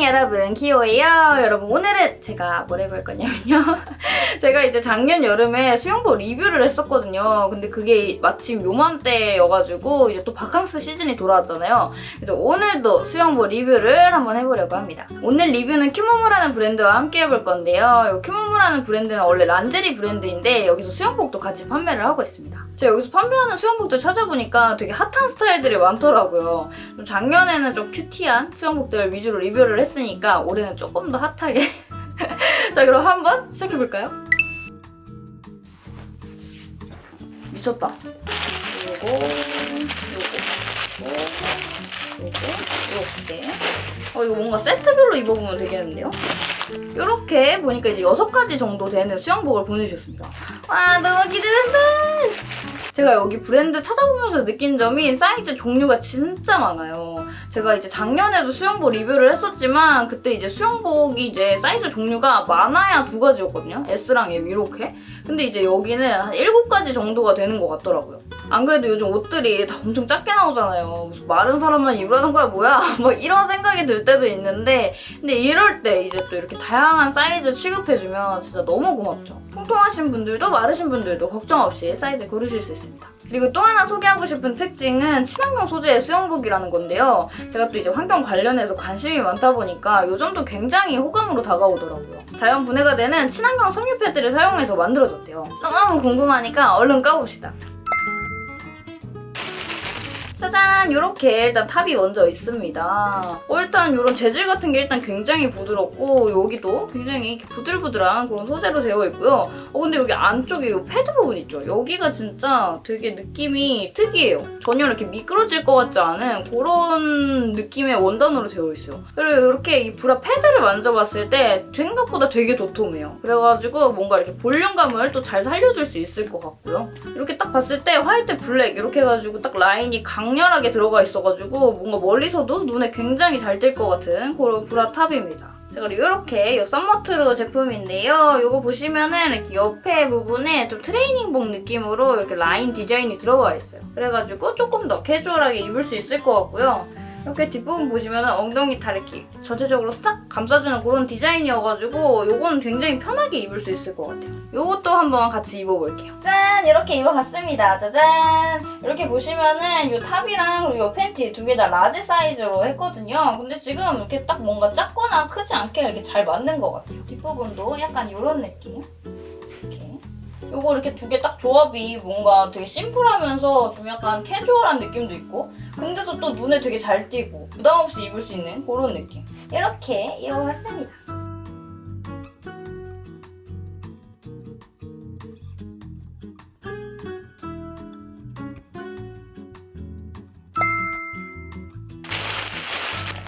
안녕 여러분. 키오예요. 여러분 오늘은 제가 뭘 해볼 거냐면요. 제가 이제 작년 여름에 수영복 리뷰를 했었거든요. 근데 그게 마침 요맘때여가지고 이제 또 바캉스 시즌이 돌아왔잖아요. 그래서 오늘도 수영복 리뷰를 한번 해보려고 합니다. 오늘 리뷰는 큐모모라는 브랜드와 함께 해볼 건데요. 이 큐모모라는 브랜드는 원래 란제리 브랜드인데 여기서 수영복도 같이 판매를 하고 있습니다. 제가 여기서 판매하는 수영복들 찾아보니까 되게 핫한 스타일들이 많더라고요. 좀 작년에는 좀 큐티한 수영복들 위주로 리뷰를 했 으니까 올해는 조금 더 핫하게. 자 그럼 한번 시작해볼까요? 미쳤다. 요거 요거 요거 요거 이렇게 어 이거 뭔가 세트별로 입어보면 되겠는데요? 이렇게 보니까 이제 6가지 정도 되는 수영복을 보내주셨습니다. 와 너무 기대된다 제가 여기 브랜드 찾아보면서 느낀 점이 사이즈 종류가 진짜 많아요. 제가 이제 작년에도 수영복 리뷰를 했었지만 그때 이제 수영복이 이제 사이즈 종류가 많아야 두 가지였거든요. S랑 M 이렇게. 근데 이제 여기는 한 7가지 정도가 되는 것 같더라고요. 안 그래도 요즘 옷들이 다 엄청 작게 나오잖아요. 무슨 마른 사람만 입으라는 거야 뭐야? 뭐 이런 생각이 들 때도 있는데 근데 이럴 때 이제 또 이렇게 다양한 사이즈 취급해주면 진짜 너무 고맙죠. 통통하신 분들도 마르신 분들도 걱정 없이 사이즈 고르실 수 있습니다. 그리고 또 하나 소개하고 싶은 특징은 친환경 소재의 수영복이라는 건데요. 제가 또 이제 환경 관련해서 관심이 많다 보니까 이 점도 굉장히 호감으로 다가오더라고요. 자연 분해가 되는 친환경 섬유 패드를 사용해서 만들어졌대요. 너무 궁금하니까 얼른 까봅시다. 짜잔! 이렇게 일단 탑이 먼저 있습니다. 어, 일단 이런 재질 같은 게 일단 굉장히 부드럽고 여기도 굉장히 부들부들한 그런 소재로 되어 있고요. 어, 근데 여기 안쪽에 이 패드 부분 있죠? 여기가 진짜 되게 느낌이 특이해요. 전혀 이렇게 미끄러질 것 같지 않은 그런 느낌의 원단으로 되어 있어요. 그리고 이렇게 이 브라 패드를 만져봤을 때 생각보다 되게 도톰해요. 그래가지고 뭔가 이렇게 볼륨감을 또 잘 살려줄 수 있을 것 같고요. 이렇게 딱 봤을 때 화이트 블랙 이렇게 해가지고 딱 라인이 강 강렬하게 들어가 있어가지고 뭔가 멀리서도 눈에 굉장히 잘 띌 것 같은 그런 브라 탑입니다. 자 그리고 이렇게 이 썸머트루 제품인데요. 이거 보시면은 이렇게 옆에 부분에 좀 트레이닝복 느낌으로 이렇게 라인 디자인이 들어가 있어요. 그래가지고 조금 더 캐주얼하게 입을 수 있을 것 같고요. 이렇게 뒷부분 보시면 엉덩이 다 이렇게 전체적으로 싹 감싸주는 그런 디자인이어가지고 이거는 굉장히 편하게 입을 수 있을 것 같아요. 이것도 한번 같이 입어볼게요. 짠! 이렇게 입어봤습니다. 짜잔! 이렇게 보시면은 이 탑이랑 이 팬티 두 개 다 라지 사이즈로 했거든요. 근데 지금 이렇게 딱 뭔가 작거나 크지 않게 이렇게 잘 맞는 것 같아요. 뒷부분도 약간 이런 느낌. 이거 이렇게 두 개 딱 조합이 뭔가 되게 심플하면서 좀 약간 캐주얼한 느낌도 있고 근데도 또 눈에 되게 잘 띄고 부담 없이 입을 수 있는 그런 느낌 이렇게 입어봤습니다.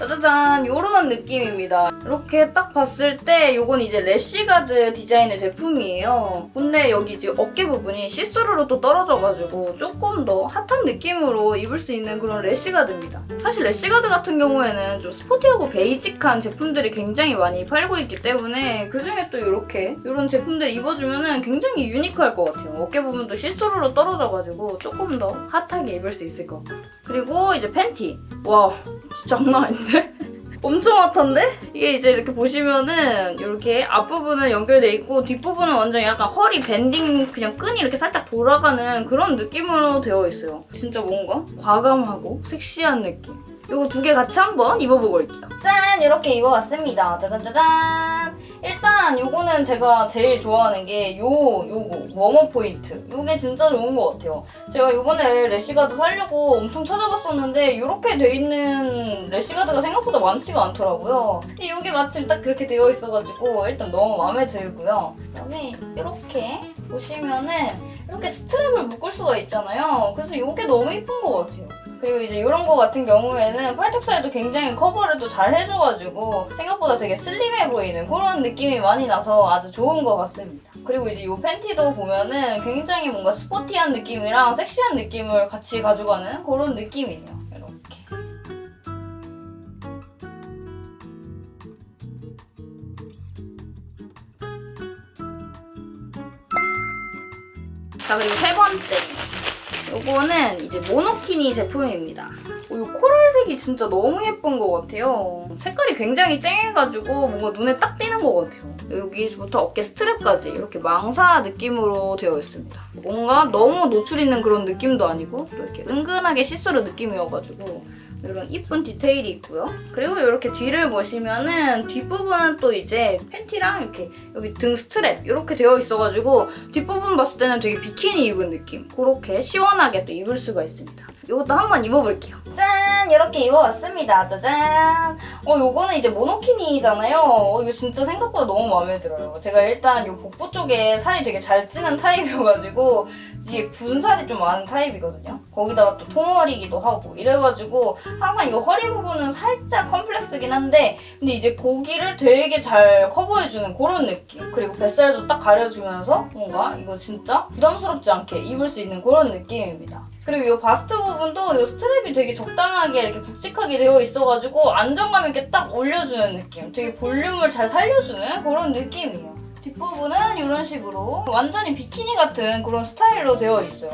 짜자잔 이런 느낌입니다. 이렇게 딱 봤을 때 이건 이제 래쉬가드 디자인의 제품이에요. 근데 여기 이제 어깨 부분이 시스루로 또 떨어져가지고 조금 더 핫한 느낌으로 입을 수 있는 그런 래쉬가드입니다. 사실 래쉬가드 같은 경우에는 좀 스포티하고 베이직한 제품들이 굉장히 많이 팔고 있기 때문에 그중에 또 이렇게 이런 제품들 입어주면 굉장히 유니크할 것 같아요. 어깨 부분도 시스루로 떨어져가지고 조금 더 핫하게 입을 수 있을 것 같아요. 그리고 이제 팬티. 와 진짜 장난 아닌데? 엄청 핫한데? 이게 이제 이렇게 보시면은 이렇게 앞부분은 연결돼 있고 뒷부분은 완전 약간 허리 밴딩 그냥 끈이 이렇게 살짝 돌아가는 그런 느낌으로 되어 있어요. 진짜 뭔가 과감하고 섹시한 느낌. 이거 두 개 같이 한번 입어보고 올게요. 짠! 이렇게 입어봤습니다. 짜잔짜잔! 일단 이거는 제가 제일 좋아하는 게 요, 요거 웜업 포인트. 이게 진짜 좋은 것 같아요. 제가 이번에 래쉬가드 살려고 엄청 찾아봤었는데 이렇게 돼 있는 래쉬가드가 생각보다 많지가 않더라고요. 근데 이게 마침 딱 그렇게 되어 있어가지고 일단 너무 마음에 들고요. 그다음에 이렇게 보시면은 이렇게 스트랩을 묶을 수가 있잖아요. 그래서 이게 너무 예쁜 것 같아요. 그리고 이제 이런 거 같은 경우에는 팔뚝 살도 굉장히 커버를 또 잘 해줘가지고 생각보다 되게 슬림해 보이는 그런 느낌이 많이 나서 아주 좋은 것 같습니다. 그리고 이제 이 팬티도 보면은 굉장히 뭔가 스포티한 느낌이랑 섹시한 느낌을 같이 가져가는 그런 느낌이에요. 자 그리고 세 번째 요거는 이제 모노키니 제품입니다. 어, 이 코랄색이 진짜 너무 예쁜 것 같아요. 색깔이 굉장히 쨍해가지고 뭔가 눈에 딱 띄는 것 같아요. 여기부터 어깨 스트랩까지 이렇게 망사 느낌으로 되어 있습니다. 뭔가 너무 노출 있는 그런 느낌도 아니고 또 이렇게 은근하게 시스루 느낌이어가지고 이런 이쁜 디테일이 있고요. 그리고 이렇게 뒤를 보시면은 뒷부분은 또 이제 팬티랑 이렇게 여기 등 스트랩 이렇게 되어 있어가지고 뒷부분 봤을 때는 되게 비키니 입은 느낌 그렇게 시원하게 또 입을 수가 있습니다. 이것도 한번 입어볼게요. 짠! 이렇게 입어봤습니다. 짜잔! 어, 요거는 이제 모노키니잖아요. 어, 이거 진짜 생각보다 너무 마음에 들어요. 제가 일단 요 복부 쪽에 살이 되게 잘 찌는 타입이어가지고 이게 군살이 좀 많은 타입이거든요. 거기다가 또 통허리기도 하고 이래가지고 항상 이 허리 부분은 살짝 컴플렉스긴 한데 근데 이제 거기를 되게 잘 커버해주는 그런 느낌. 그리고 뱃살도 딱 가려주면서 뭔가 이거 진짜 부담스럽지 않게 입을 수 있는 그런 느낌입니다. 그리고 이 바스트 부분도 이 스트랩이 되게 적당하게 이렇게 굵직하게 되어 있어가지고 안정감 있게 딱 올려주는 느낌. 되게 볼륨을 잘 살려주는 그런 느낌이에요. 뒷부분은 이런 식으로 완전히 비키니 같은 그런 스타일로 되어 있어요.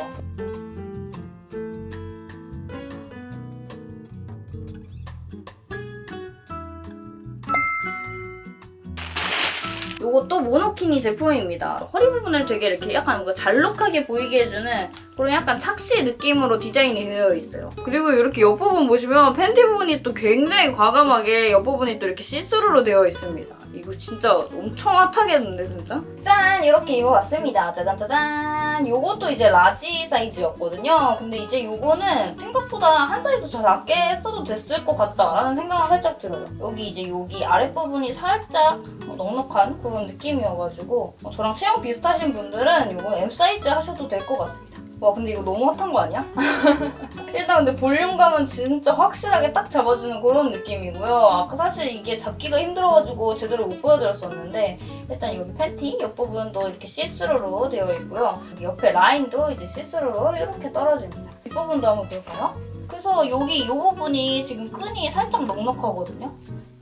이것도 모노키니 제품입니다. 허리 부분을 되게 이렇게 약간 뭔가 잘록하게 보이게 해주는 그런 약간 착시 느낌으로 디자인이 되어 있어요. 그리고 이렇게 옆부분 보시면 팬티 부분이 또 굉장히 과감하게 옆부분이 또 이렇게 시스루로 되어 있습니다. 이거 진짜 엄청 핫하겠는데 진짜? 짠! 이렇게 입어봤습니다. 짜잔 짜잔! 요것도 이제 라지 사이즈였거든요. 근데 이제 요거는 생각보다 한 사이즈 더 작게 샀어도 됐을 것 같다라는 생각은 살짝 들어요. 여기 이제 여기 아랫부분이 살짝 어, 넉넉한 그런 느낌이어가지고 어, 저랑 체형 비슷하신 분들은 요거 M 사이즈 하셔도 될 것 같습니다. 와 근데 이거 너무 핫한 거 아니야? 일단 근데 볼륨감은 진짜 확실하게 딱 잡아주는 그런 느낌이고요. 아까 사실 이게 잡기가 힘들어가지고 제대로 못 보여드렸었는데 일단 여기 팬티 옆부분도 이렇게 시스루로 되어 있고요. 옆에 라인도 이제 시스루로 이렇게 떨어집니다. 뒷부분도 한번 볼까요? 그래서 여기 이 부분이 지금 끈이 살짝 넉넉하거든요.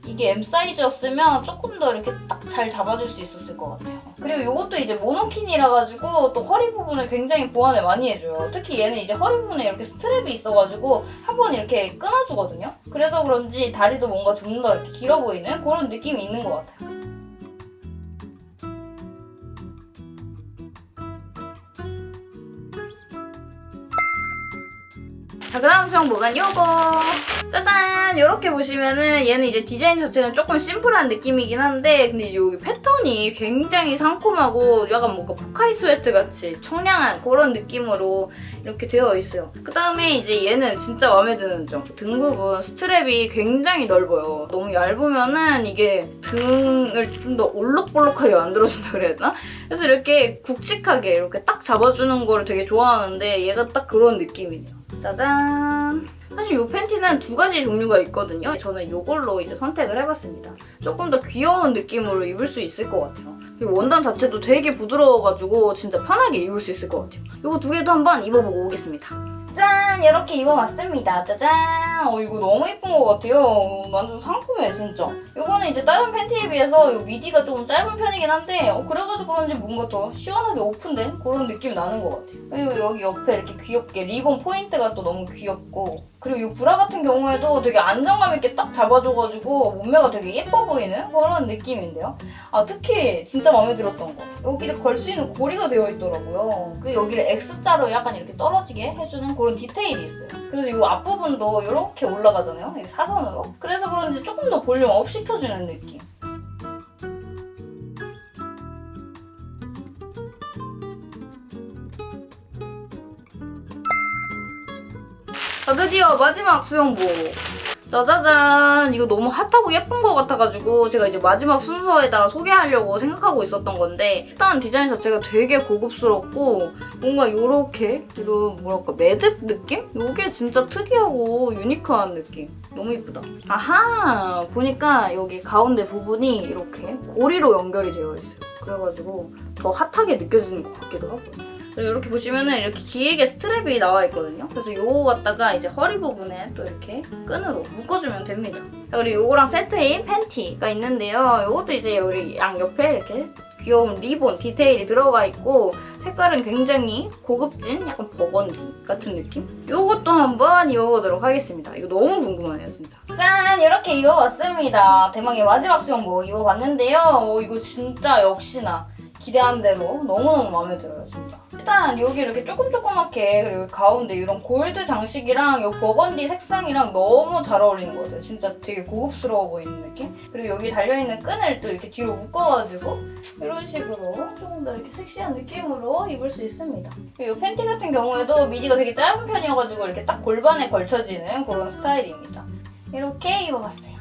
이게 M 사이즈였으면 조금 더 이렇게 딱 잘 잡아줄 수 있었을 것 같아요. 그리고 이것도 이제 모노킨이라 가지고 또 허리 부분을 굉장히 보완을 많이 해줘요. 특히 얘는 이제 허리 부분에 이렇게 스트랩이 있어가지고 한 번 이렇게 끊어주거든요. 그래서 그런지 다리도 뭔가 좀 더 이렇게 길어 보이는 그런 느낌이 있는 것 같아요. 자, 그 다음 수영복은 요거! 짜잔! 이렇게 보시면은 얘는 이제 디자인 자체는 조금 심플한 느낌이긴 한데 근데 여기 패턴이 굉장히 상콤하고 약간 뭔가 포카리 스웨트 같이 청량한 그런 느낌으로 이렇게 되어 있어요. 그 다음에 이제 얘는 진짜 마음에 드는 점. 등 부분 스트랩이 굉장히 넓어요. 너무 얇으면은 이게 등을 좀 더 올록볼록하게 만들어준다 그래야 되나? 그래서 이렇게 굵직하게 이렇게 딱 잡아주는 거를 되게 좋아하는데 얘가 딱 그런 느낌이네요. 짜잔! 사실 이 팬티는 두 가지 종류가 있거든요. 저는 이걸로 이제 선택을 해봤습니다. 조금 더 귀여운 느낌으로 입을 수 있을 것 같아요. 그리고 원단 자체도 되게 부드러워가지고 진짜 편하게 입을 수 있을 것 같아요. 이거 두 개도 한번 입어보고 오겠습니다. 짠! 이렇게 입어봤습니다. 짜잔! 어, 이거 너무 예쁜 것 같아요. 어, 완전 상큼해, 진짜. 이거는 이제 다른 팬티에 비해서 이 밑위가 조금 짧은 편이긴 한데 어, 그래가지고 그런지 뭔가 더 시원하게 오픈된 그런 느낌이 나는 것 같아요. 그리고 여기 옆에 이렇게 귀엽게 리본 포인트가 또 너무 귀엽고 그리고 이 브라 같은 경우에도 되게 안정감 있게 딱 잡아줘가지고 몸매가 되게 예뻐 보이는 그런 느낌인데요. 아 특히 진짜 마음에 들었던 거 여기를 걸 수 있는 고리가 되어 있더라고요. 그리고 여기를 X자로 약간 이렇게 떨어지게 해주는 그런 디테일이 있어요. 그래서 이 앞부분도 이렇게 올라가잖아요. 사선으로. 그래서 그런지 조금 더 볼륨 업시 켜주는 느낌. 자, 드디어 마지막 수영복. 짜자잔. 이거 너무 핫하고 예쁜 것 같아가지고 제가 이제 마지막 순서에다가 소개하려고 생각하고 있었던 건데 일단 디자인 자체가 되게 고급스럽고 뭔가 요렇게 이런 뭐랄까 매듭 느낌? 이게 진짜 특이하고 유니크한 느낌. 너무 이쁘다. 아하! 보니까 여기 가운데 부분이 이렇게 고리로 연결이 되어 있어요. 그래가지고 더 핫하게 느껴지는 것 같기도 하고 이렇게 보시면은 이렇게 길게 스트랩이 나와 있거든요. 그래서 요거 갖다가 이제 허리 부분에 또 이렇게 끈으로 묶어주면 됩니다. 자, 그리고 요거랑 세트인 팬티가 있는데요. 요것도 이제 우리 양 옆에 이렇게 귀여운 리본 디테일이 들어가 있고 색깔은 굉장히 고급진 약간 버건디 같은 느낌? 이것도 한번 입어보도록 하겠습니다. 이거 너무 궁금하네요 진짜. 짠! 이렇게 입어봤습니다. 대망의 마지막 수영복 입어봤는데요. 어, 이거 진짜 역시나 기대한 대로 너무너무 마음에 들어요 진짜. 일단 여기 이렇게 조금 조그맣게 그리고 가운데 이런 골드 장식이랑 이 버건디 색상이랑 너무 잘 어울리는 것 같아요. 진짜 되게 고급스러워 보이는 느낌? 그리고 여기 달려있는 끈을 또 이렇게 뒤로 묶어가지고 이런 식으로 조금 더 이렇게 섹시한 느낌으로 입을 수 있습니다. 이 팬티 같은 경우에도 미디가 되게 짧은 편이어가지고 이렇게 딱 골반에 걸쳐지는 그런 스타일입니다. 이렇게 입어봤어요.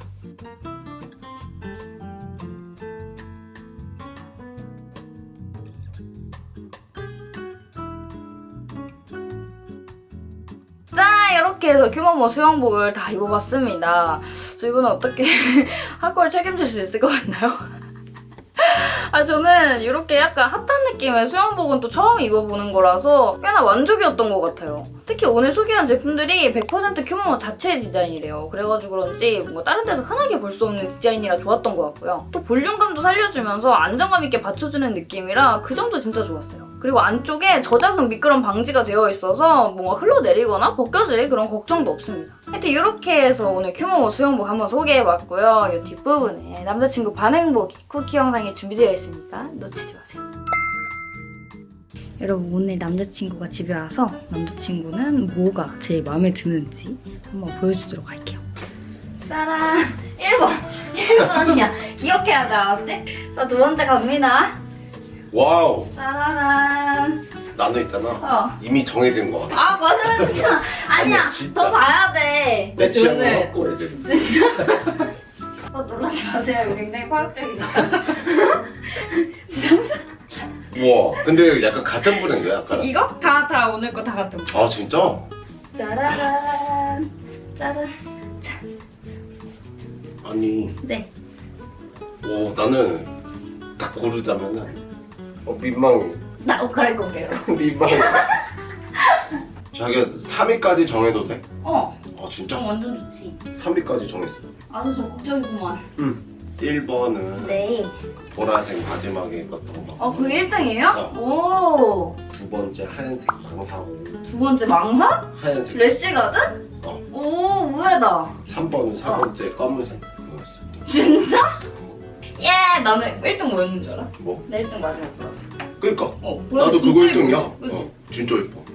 이렇게 해서 규모모 수영복을 다 입어봤습니다. 저 이번에 어떻게 한걸 책임질 수 있을 것 같나요? 아 저는 이렇게 약간 핫한 느낌의 수영복은 또 처음 입어보는 거라서 꽤나 만족이었던 것 같아요. 특히 오늘 소개한 제품들이 100% 큐모모 자체 디자인이래요. 그래가지고 그런지 뭔가 다른 데서 흔하게 볼 수 없는 디자인이라 좋았던 것 같고요. 또 볼륨감도 살려주면서 안정감 있게 받쳐주는 느낌이라 그 점도 진짜 좋았어요. 그리고 안쪽에 저작은 미끄럼 방지가 되어 있어서 뭔가 흘러내리거나 벗겨질 그런 걱정도 없습니다. 하여튼 이렇게 해서 오늘 큐모모 수영복 한번 소개해봤고요. 이 뒷부분에 남자친구 반응 보기 쿠키 영상이 준비되어 있으니까 놓치지 마세요. 여러분 오늘 남자친구가 집에 와서 남자친구는 뭐가 제일 마음에 드는지 한번 보여주도록 할게요. 짜란! 1번! 1번이야. 기억해야 돼, 알았지? 자, 두 번째 갑니다. 와우 짜라란! 나는 있잖아 어. 이미 정해진 거 같아 아, 맞아, 아니야, 아니야, 진짜. 더 봐야 돼. 내 취향을 갖고 이제 어, 놀라지 마세요. 굉장히 파격적이니까. 우와 근데 약간 같은 브랜드야 약간 이거? 다, 다 오늘 거 다 같은 거. 아 진짜? 짜라란! 짜란! 아니 네. 오 나는 딱 고르자면은 어 민망해 나 옷 갈아입고 올게요. 민망해 자기가 3위까지 정해도 돼? 어, 아 진짜? 좀 완전 좋지. 3위까지 정했어 아주 적극적이구만. 응 1번은 네. 보라색 마지막에 입었던 거 어, 그게 1등이에요? 오! 두 번째 하얀색 망사고 두 번째 망사? 하얀색 래쉬가드? 어. 오, 의외다. 3번은 세 어. 번째 검은색 그거였어 진짜? 예! 나는 1등 뭐였는 줄 알아? 뭐? 나 1등 마지막 보라색. 그니까 어, 나도 보라색 그거 진짜 1등이야 예뻐. 그치? 어, 진짜 예뻐